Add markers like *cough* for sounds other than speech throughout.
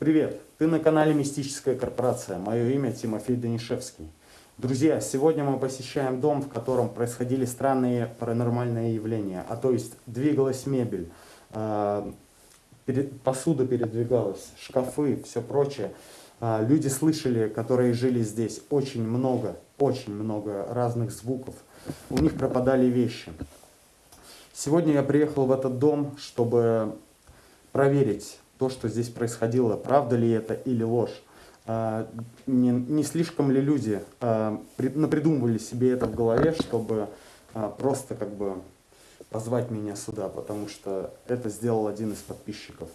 Привет! Ты на канале Мистическая корпорация. Мое имя Тимофей Данишевский. Друзья, сегодня мы посещаем дом, в котором происходили странные паранормальные явления. А то есть двигалась мебель, э, посуда передвигалась, шкафы, все прочее. Э, люди слышали, которые жили здесь, очень много, очень много разных звуков. У них пропадали вещи. Сегодня я приехал в этот дом, чтобы проверить то, что здесь происходило, правда ли это или ложь. А, не, не слишком ли люди а, напридумывали себе это в голове, чтобы а, просто как бы позвать меня сюда, потому что это сделал один из подписчиков.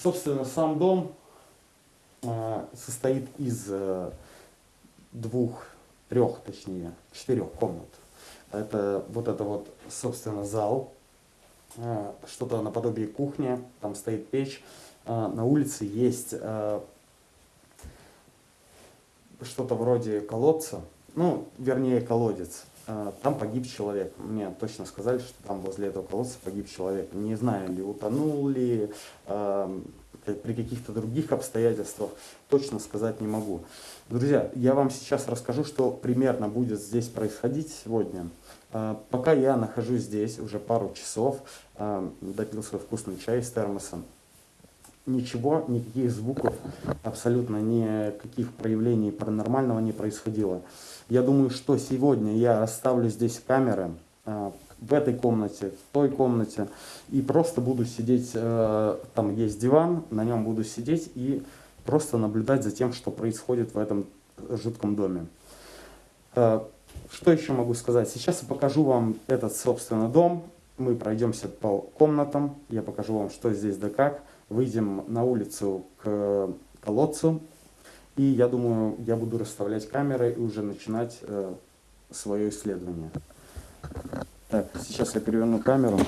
Собственно, сам дом э, состоит из э, двух, трех, точнее, четырех комнат. Это вот это вот, собственно, зал, э, что-то наподобие кухни, там стоит печь. На улице есть что-то вроде колодца, ну, вернее, колодец. Там погиб человек. Мне точно сказали, что там возле этого колодца погиб человек. Не знаю, ли утонул ли, при каких-то других обстоятельствах, точно сказать не могу. Друзья, я вам сейчас расскажу, что примерно будет здесь происходить сегодня. А, пока я нахожусь здесь уже пару часов, а, допил свой вкусный чай из термоса, ничего, никаких звуков, абсолютно никаких проявлений паранормального не происходило. Я думаю, что сегодня я расставлю здесь камеры, а, в этой комнате, в той комнате. И просто буду сидеть, э, там есть диван, на нем буду сидеть и просто наблюдать за тем, что происходит в этом жутком доме. Э, что еще могу сказать? Сейчас я покажу вам этот, собственно, дом. Мы пройдемся по комнатам, я покажу вам, что здесь да как. Выйдем на улицу к колодцу. И я думаю, я буду расставлять камеры и уже начинать э, свое исследование. Так, сейчас я переверну камеру.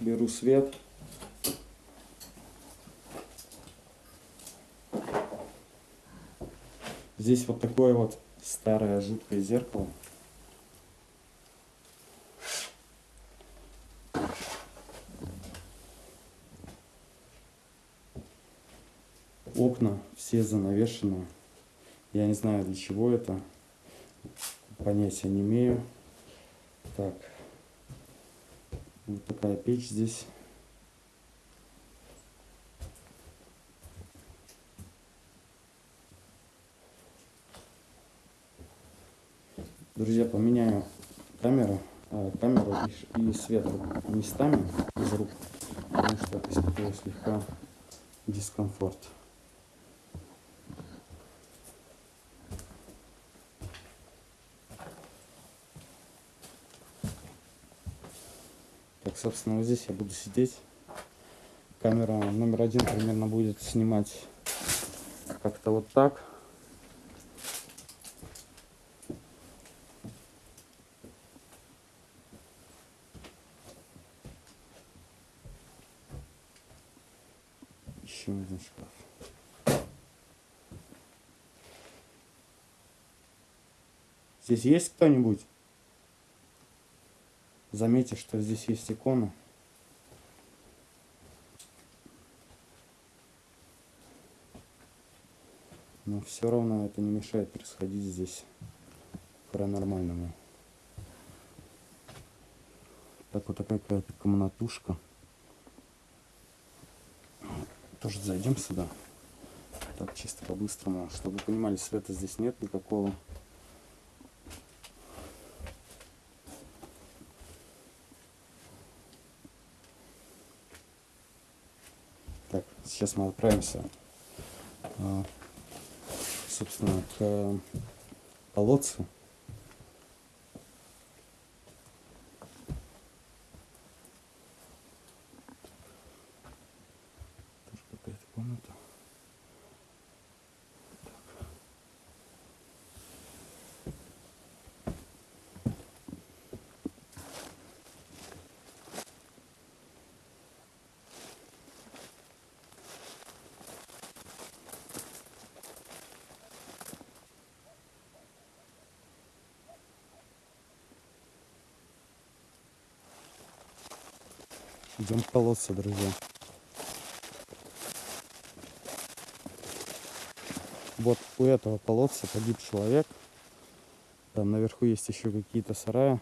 Беру свет. Здесь вот такое вот старое жуткое зеркало. Окна все занавешены. Я не знаю для чего это. Понятия не имею. Так. Вот такая печь здесь. Друзья, поменяю камеру, э, камеру и, и свет местами из рук, потому что испытываю слегка дискомфорт. Так, собственно, вот здесь я буду сидеть. Камера номер один примерно будет снимать как-то вот так. Еще один шкаф. Здесь есть кто-нибудь? Заметьте, что здесь есть икона. Но все равно это не мешает происходить здесь паранормальному. Так вот такая какая-то комнатушка. Тоже зайдем сюда. Так, чисто по-быстрому. Чтобы вы понимали, света здесь нет никакого. Так, сейчас мы отправимся, а, собственно, к колодцу. Тоже какая-то комната. Идем к колодцу, друзья. Вот у этого колодца погиб человек. Там наверху есть еще какие-то сараи.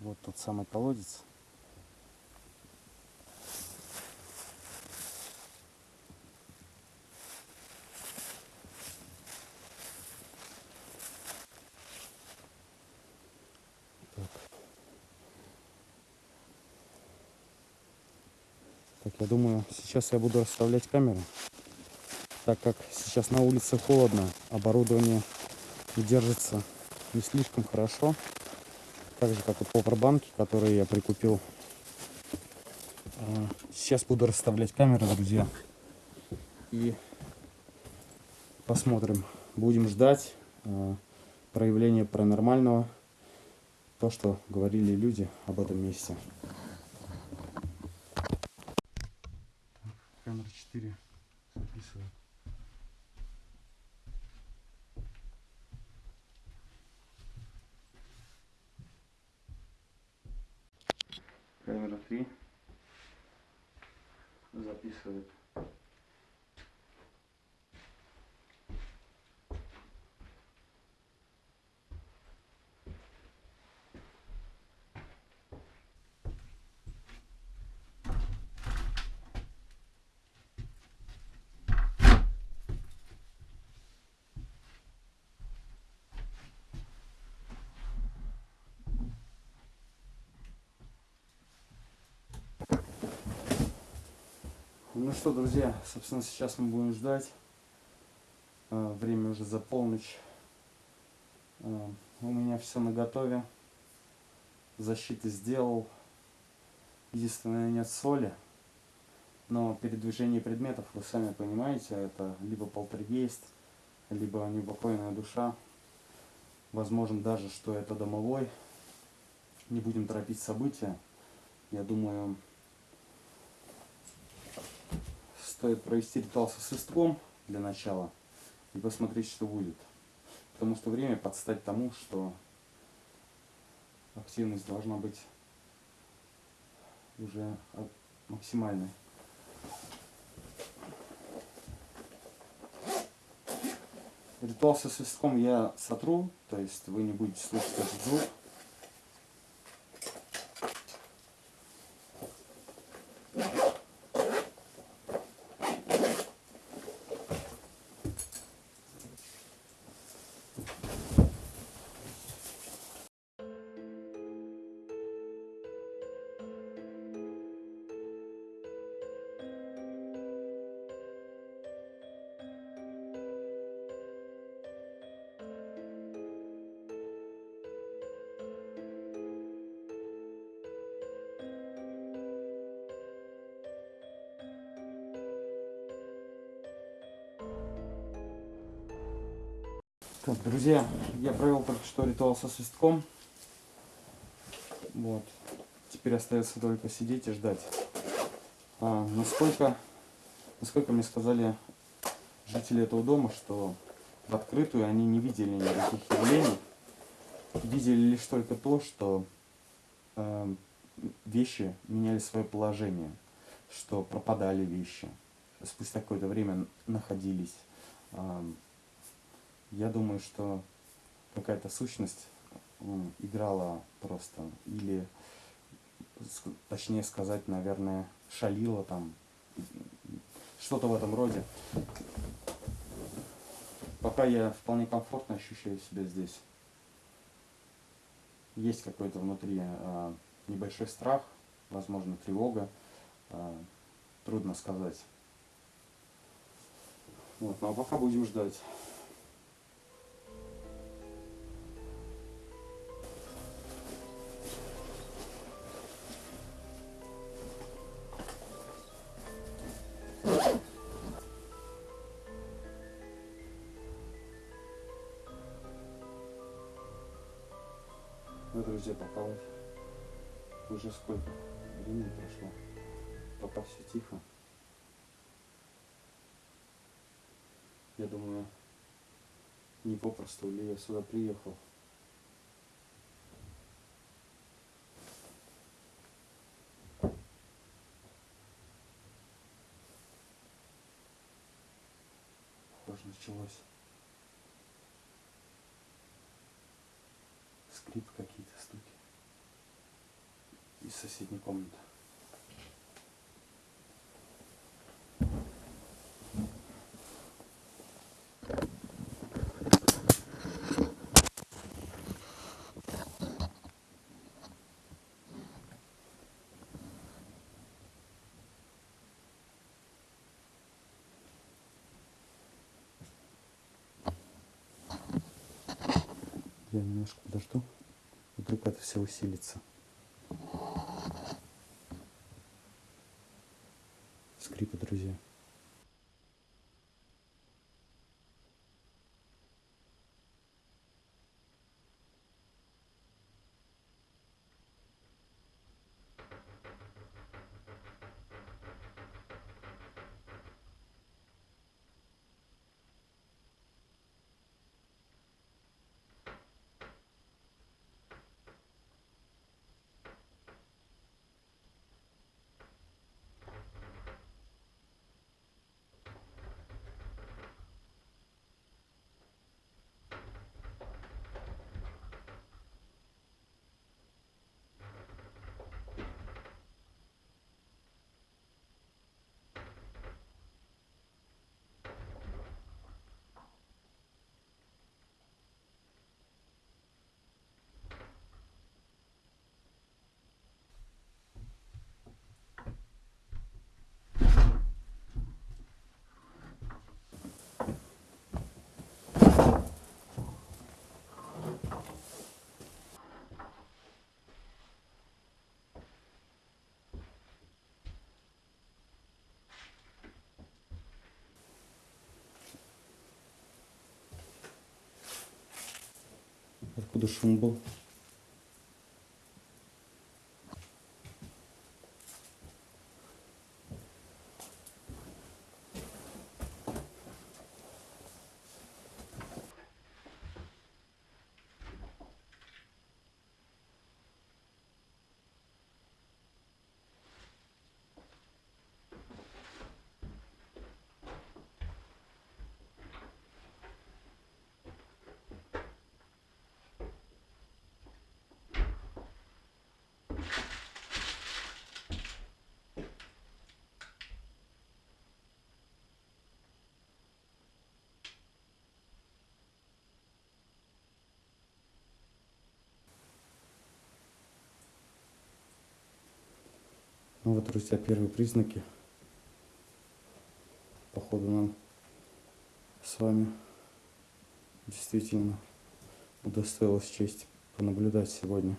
Вот тот самый колодец. Я думаю, сейчас я буду расставлять камеру, так как сейчас на улице холодно, оборудование держится не слишком хорошо, так же как и повербанки, которые я прикупил. А, Сейчас буду расставлять камеры, друзья, и посмотрим, будем ждать а, проявления паранормального то, что говорили люди об этом месте. Камера 4 записывает. Камера 3 записывает. Ну что, друзья, собственно, сейчас мы будем ждать. А, Время уже за полночь. А, У меня все на готове. Защиты сделал. Единственное, нет соли. Но передвижение предметов, вы сами понимаете, это либо полтергейст, либо неупокоенная душа. Возможно даже, что это домовой. Не будем торопить события. Я думаю, стоит провести ритуал со свистком для начала и посмотреть, что будет. Потому что время подстать тому, что активность должна быть уже максимальной. Ритуал со свистком я сотру, то есть вы не будете слышать этот звук. Так, друзья, я провел только что ритуал со свистком. Вот. Теперь остается только сидеть и ждать. А, насколько, насколько мне сказали жители этого дома, что в открытую они не видели никаких явлений. Видели лишь только то, что э, вещи меняли свое положение, что пропадали вещи, спустя какое-то время находились. Ам, я думаю, что какая-то сущность играла просто. Или, точнее сказать, наверное, шалила там. Что-то в этом роде. Пока я вполне комфортно ощущаю себя здесь. Есть какой-то внутри а, небольшой страх, возможно, тревога. а, трудно сказать. Вот, а пока будем ждать. Друзья, вот уже сколько времени прошло, пока все тихо. Я думаю, не попросту ли я сюда приехал. Похоже, началось. Скрип. Из соседней комнаты. Я немножко подожду. Вдруг это все усилится. Скрипы, друзья. Откуда Ну вот, друзья, первые признаки. Походу нам с вами действительно удостоилась честь понаблюдать сегодня.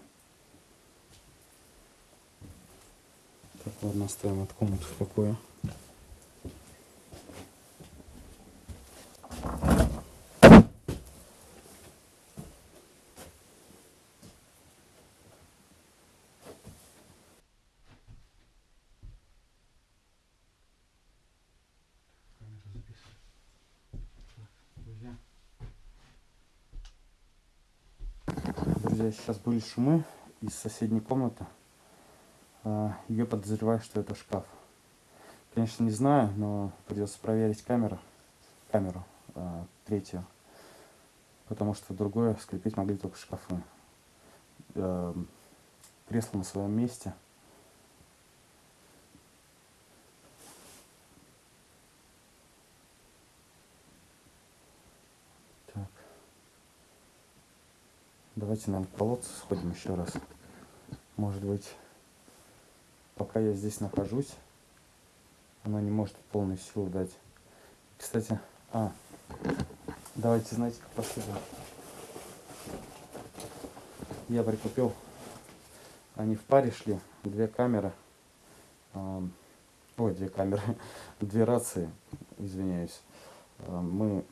Так, ладно, оставим от комнаты в покое. Камера записывает. Друзья, сейчас были шумы из соседней комнаты. А, Я подозреваю, что это шкаф. Конечно, не знаю, но придется проверить камеру, камеру а, третью, потому что другое скрепить могли только шкафы. А, Кресло на своем месте. Давайте, наверное, к колодцу сходим еще раз. Может быть, пока я здесь нахожусь, она не может полной силы дать. Кстати, а, давайте, знаете, как поступим. Я прикупил, они в паре шли, две камеры, ам, ой, две камеры, *laughs* две рации, извиняюсь. Мы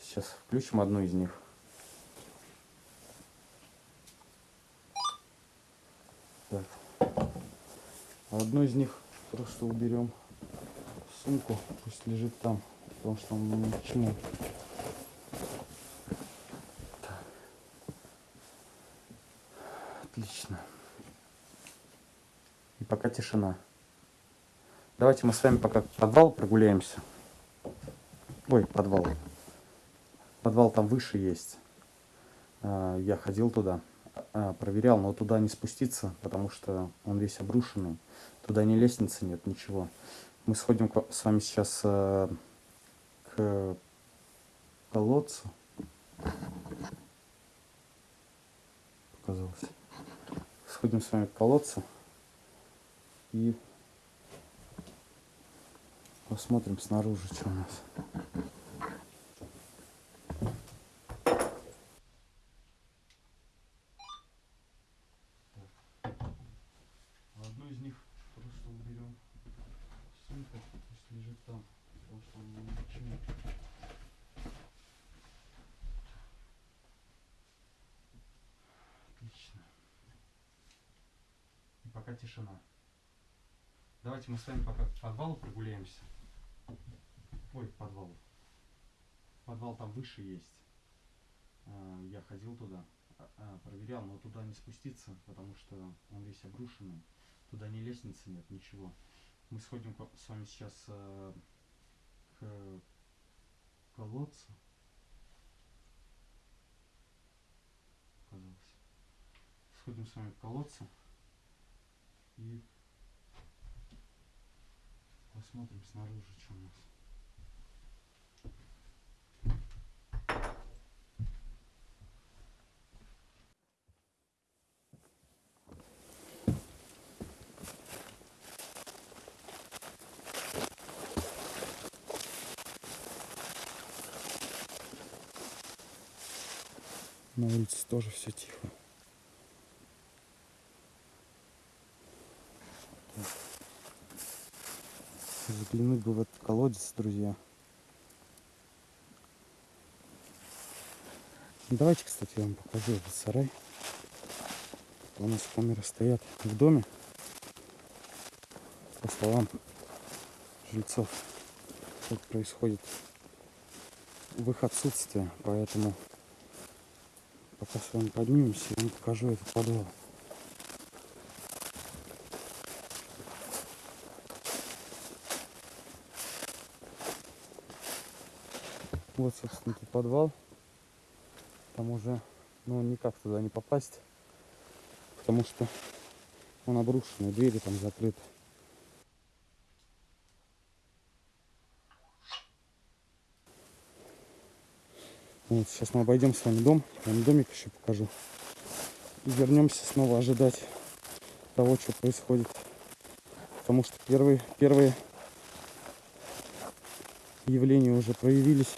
сейчас включим одну из них. Одну из них просто уберем в сумку, пусть лежит там. потому что он ни к. Отлично. И пока тишина. Давайте мы с вами пока подвал прогуляемся. Ой, подвал. Подвал там выше есть. А, Я ходил туда, а, проверял, но туда не спуститься, потому что он весь обрушенный. Туда ни лестницы нет, ничего. Мы сходим с вами сейчас а, к колодцу. Показалось. Сходим с вами к колодцу и посмотрим снаружи, что у нас. Одну из них просто уберем. Сумка пусть лежит там, потому что он ни к чему. Отлично. И пока тишина. Давайте мы с вами пока к подвалу прогуляемся. Ой, к подвалу. Подвал там выше есть. А, Я ходил туда, а, а, проверял, но туда не спуститься, потому что он весь обрушенный. Туда ни лестницы нет, ничего. Мы сходим с вами сейчас к колодцу. Показалось. Сходим с вами к колодцу и посмотрим снаружи, что у нас. На улице тоже все тихо. Так. Заглянуть бы в этот колодец, друзья. Давайте, кстати, я вам покажу этот сарай. У нас камеры стоят в доме. По словам жильцов, тут происходит в их отсутствие, поэтому пока с вами поднимемся, я вам покажу этот подвал. Вот, собственно, тут подвал. Там уже, ну, никак туда не попасть, потому что он обрушенный, двери там закрыты. Вот, сейчас мы обойдем с вами дом, вам домик еще покажу. И вернемся снова ожидать того, что происходит. Потому что первые, первые явления уже проявились.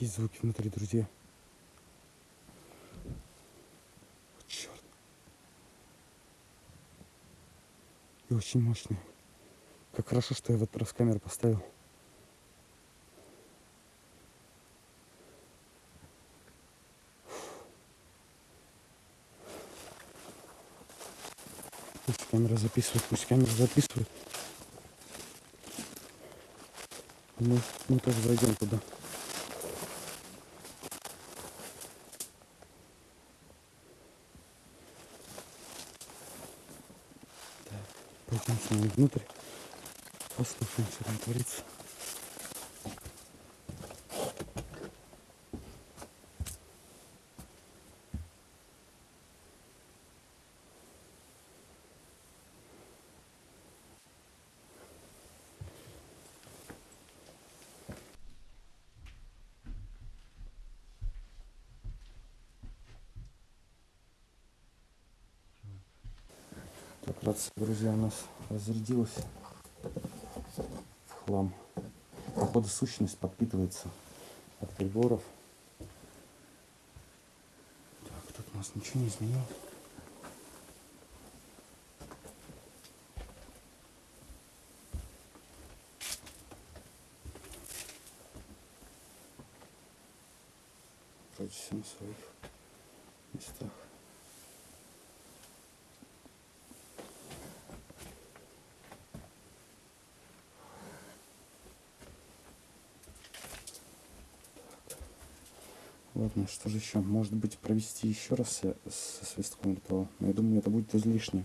Есть звуки внутри, друзья. Черт. И очень мощные. Как хорошо, что я в этот раз камеру поставил. Пусть камера записывает, пусть камера записывает. Мы, мы тоже зайдем туда. Так, нами внутрь. Послушаем, что там творится. Так, рация, друзья, у нас разрядилась в хлам. Походу сущность подпитывается от приборов. Так, тут у нас ничего не изменилось. Вроде все на своих местах. Ладно, что же еще? Может быть, провести еще раз со, свистком ритуал. Но я думаю, это будет излишне.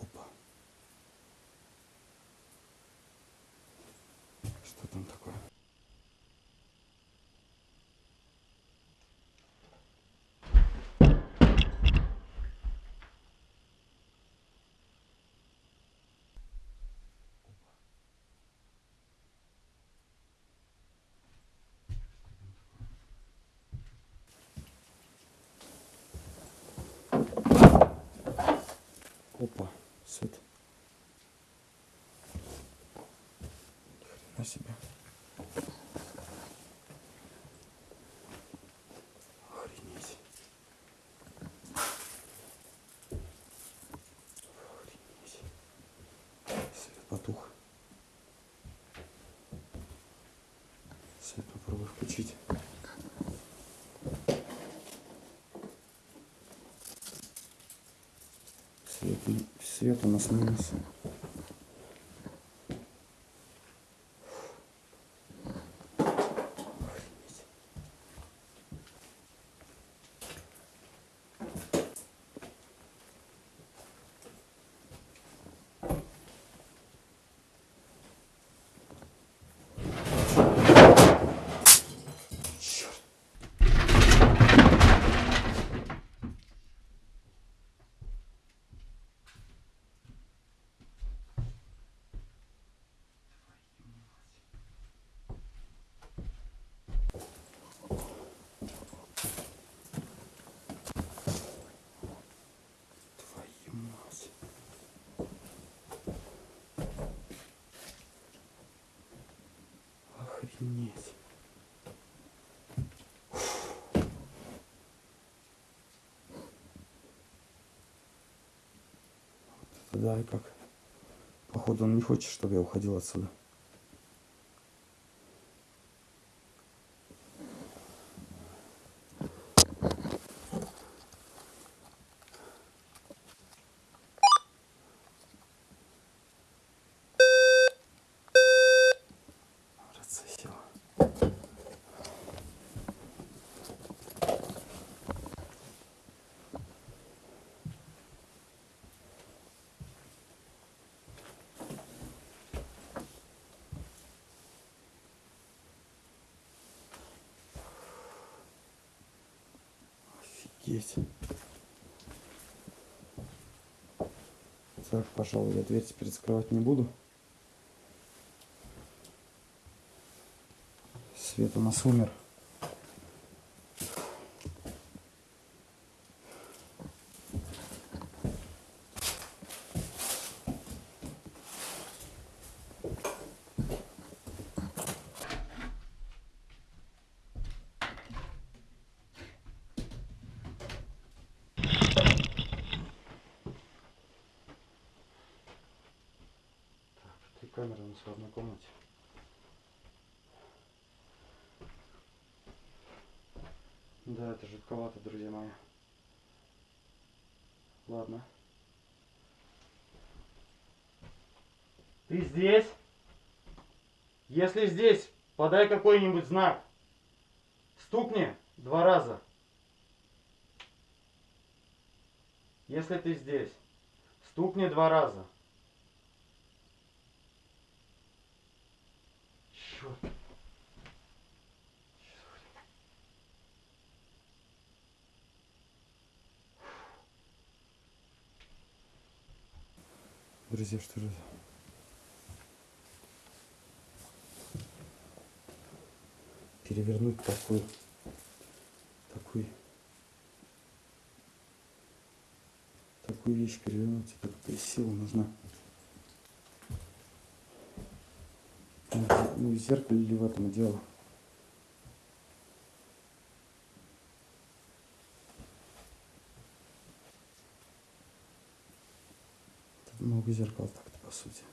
Опа. Что там такое? Опа, свет. Ни хрена себе. Охренеть. Охренеть. Потух. Свет попробую включить. Свет, свет у нас минус. Охренеть. Черт. Твою мать. Охренеть. Да, и как. Походу он не хочет, чтобы я уходил отсюда. Рация села. Офигеть. Так, пожалуй, я дверь теперь закрывать не буду. Свет у нас умер. камера у нас в одной комнате. Да, это жутковато, друзья мои. Ладно. Ты здесь? Если здесь, подай какой-нибудь знак. Стукни два раза. Если ты здесь, стукни два раза. Черт. Друзья, что же? Перевернуть такую, такую, такую вещь перевернуть, это какая сила нужна. Ну, в зеркале ли в этом дело? Тут много зеркал так-то, по сути.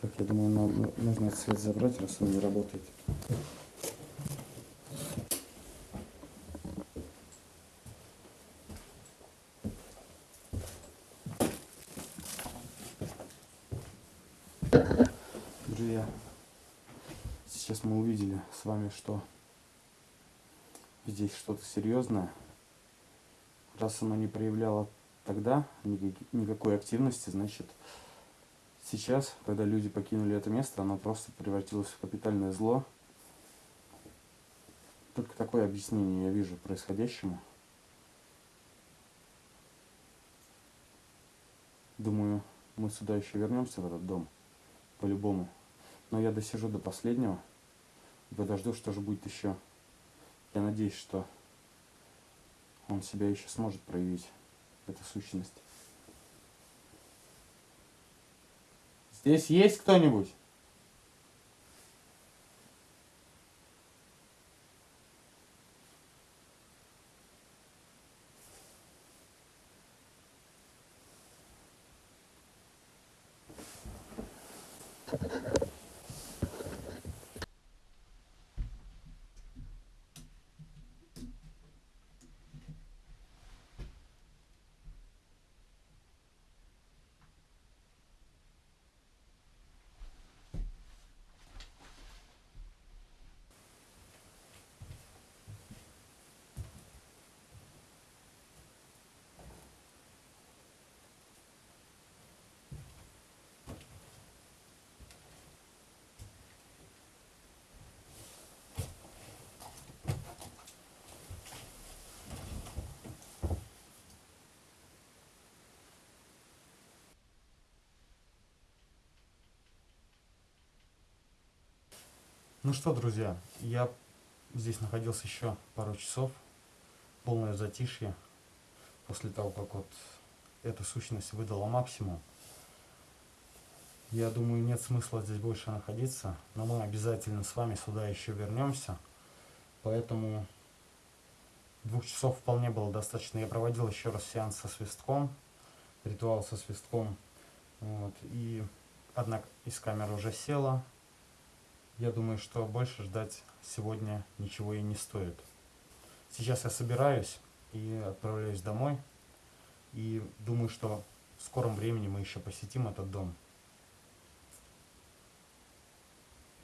Так, я думаю, нужно этот свет забрать, раз он не работает. Друзья, сейчас мы увидели с вами, что здесь что-то серьезное. Раз оно не проявляло тогда никакой активности, значит сейчас, когда люди покинули это место, оно просто превратилось в капитальное зло. Только такое объяснение я вижу происходящему. Думаю, мы сюда еще вернемся, в этот дом, по-любому. Но я досижу до последнего и подожду, что же будет еще. Я надеюсь, что он себя еще сможет проявить эта сущность. Здесь есть кто-нибудь? Ну что, друзья, я здесь находился еще пару часов, полное затишье, после того, как вот эта сущность выдала максимум. Я думаю, нет смысла здесь больше находиться, но мы обязательно с вами сюда еще вернемся, поэтому двух часов вполне было достаточно. Я проводил еще раз сеанс со свистком, ритуал со свистком, вот, и одна из камер уже села, я думаю, что больше ждать сегодня ничего и не стоит. Сейчас я собираюсь и отправляюсь домой. И думаю, что в скором времени мы еще посетим этот дом.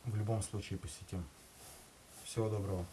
В любом случае посетим. Всего доброго.